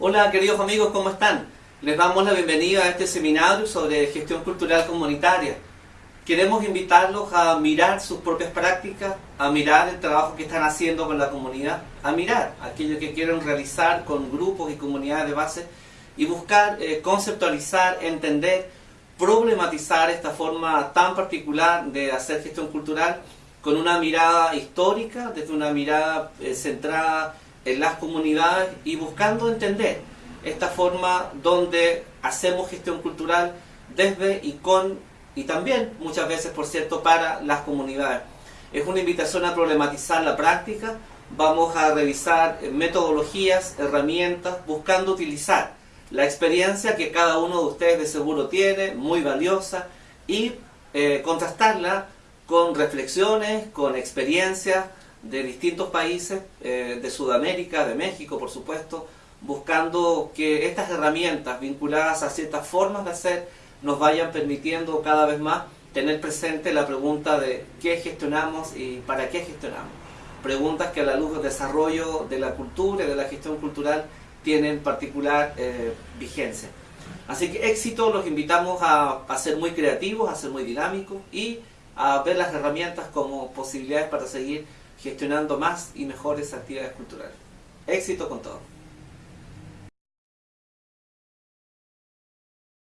Hola queridos amigos, ¿cómo están? Les damos la bienvenida a este seminario sobre gestión cultural comunitaria. Queremos invitarlos a mirar sus propias prácticas, a mirar el trabajo que están haciendo con la comunidad, a mirar aquello que quieren realizar con grupos y comunidades de base y buscar eh, conceptualizar, entender, problematizar esta forma tan particular de hacer gestión cultural con una mirada histórica, desde una mirada eh, centrada en las comunidades y buscando entender esta forma donde hacemos gestión cultural desde y con y también muchas veces por cierto para las comunidades. Es una invitación a problematizar la práctica, vamos a revisar metodologías, herramientas, buscando utilizar la experiencia que cada uno de ustedes de seguro tiene, muy valiosa, y eh, contrastarla con reflexiones, con experiencias de distintos países, eh, de Sudamérica, de México por supuesto, buscando que estas herramientas vinculadas a ciertas formas de hacer nos vayan permitiendo cada vez más tener presente la pregunta de qué gestionamos y para qué gestionamos. Preguntas que a la luz del desarrollo de la cultura y de la gestión cultural tienen particular eh, vigencia. Así que éxito, los invitamos a, a ser muy creativos, a ser muy dinámicos y a ver las herramientas como posibilidades para seguir gestionando más y mejores actividades culturales. Éxito con todo.